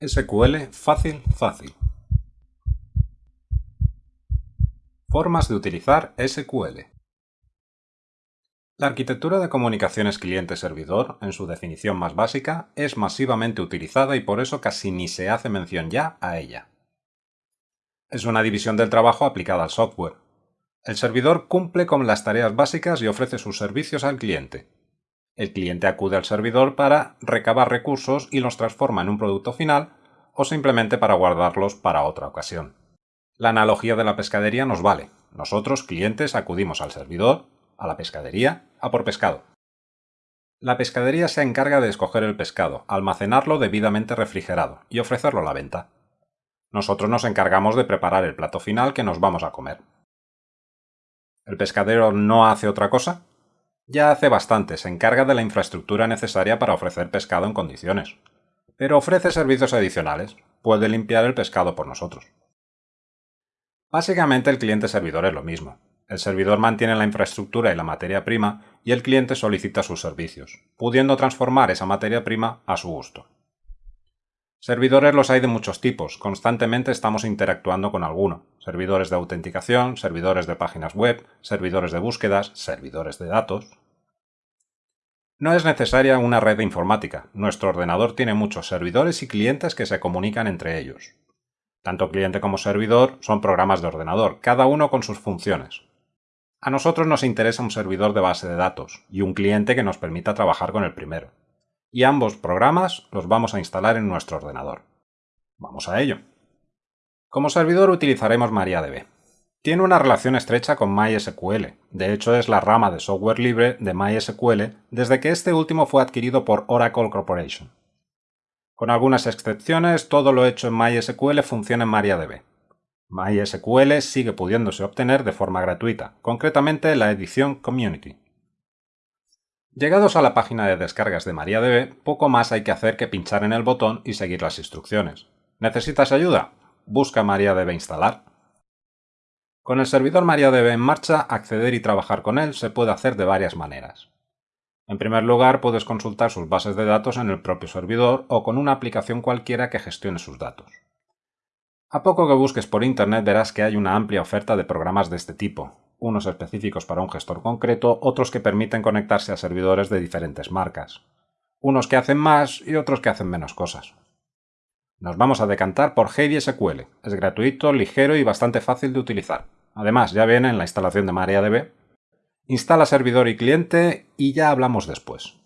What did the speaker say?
SQL fácil fácil. Formas de utilizar SQL. La arquitectura de comunicaciones cliente-servidor, en su definición más básica, es masivamente utilizada y por eso casi ni se hace mención ya a ella. Es una división del trabajo aplicada al software. El servidor cumple con las tareas básicas y ofrece sus servicios al cliente, el cliente acude al servidor para recabar recursos y los transforma en un producto final o simplemente para guardarlos para otra ocasión. La analogía de la pescadería nos vale. Nosotros, clientes, acudimos al servidor, a la pescadería, a por pescado. La pescadería se encarga de escoger el pescado, almacenarlo debidamente refrigerado y ofrecerlo a la venta. Nosotros nos encargamos de preparar el plato final que nos vamos a comer. ¿El pescadero no hace otra cosa? Ya hace bastante, se encarga de la infraestructura necesaria para ofrecer pescado en condiciones. Pero ofrece servicios adicionales, puede limpiar el pescado por nosotros. Básicamente el cliente servidor es lo mismo. El servidor mantiene la infraestructura y la materia prima y el cliente solicita sus servicios, pudiendo transformar esa materia prima a su gusto. Servidores los hay de muchos tipos, constantemente estamos interactuando con alguno. Servidores de autenticación, servidores de páginas web, servidores de búsquedas, servidores de datos. No es necesaria una red informática. Nuestro ordenador tiene muchos servidores y clientes que se comunican entre ellos. Tanto cliente como servidor son programas de ordenador, cada uno con sus funciones. A nosotros nos interesa un servidor de base de datos y un cliente que nos permita trabajar con el primero y ambos programas los vamos a instalar en nuestro ordenador. Vamos a ello. Como servidor utilizaremos MariaDB. Tiene una relación estrecha con MySQL, de hecho es la rama de software libre de MySQL desde que este último fue adquirido por Oracle Corporation. Con algunas excepciones, todo lo hecho en MySQL funciona en MariaDB. MySQL sigue pudiéndose obtener de forma gratuita, concretamente la edición Community. Llegados a la página de descargas de MariaDB, poco más hay que hacer que pinchar en el botón y seguir las instrucciones. ¿Necesitas ayuda? Busca MariaDB instalar. Con el servidor MariaDB en marcha, acceder y trabajar con él se puede hacer de varias maneras. En primer lugar, puedes consultar sus bases de datos en el propio servidor o con una aplicación cualquiera que gestione sus datos. A poco que busques por Internet verás que hay una amplia oferta de programas de este tipo, unos específicos para un gestor concreto, otros que permiten conectarse a servidores de diferentes marcas, unos que hacen más y otros que hacen menos cosas. Nos vamos a decantar por Heidi SQL. Es gratuito, ligero y bastante fácil de utilizar. Además, ya viene en la instalación de MariaDB. Instala servidor y cliente y ya hablamos después.